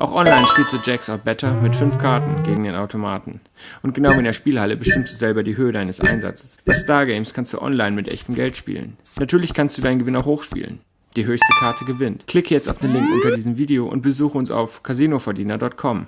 Auch online spielst du Jacks or Better mit 5 Karten gegen den Automaten. Und genau wie in der Spielhalle bestimmst du selber die Höhe deines Einsatzes. Bei Stargames kannst du online mit echtem Geld spielen. Natürlich kannst du deinen Gewinn auch hochspielen. Die höchste Karte gewinnt. Klicke jetzt auf den Link unter diesem Video und besuche uns auf casinoverdiener.com.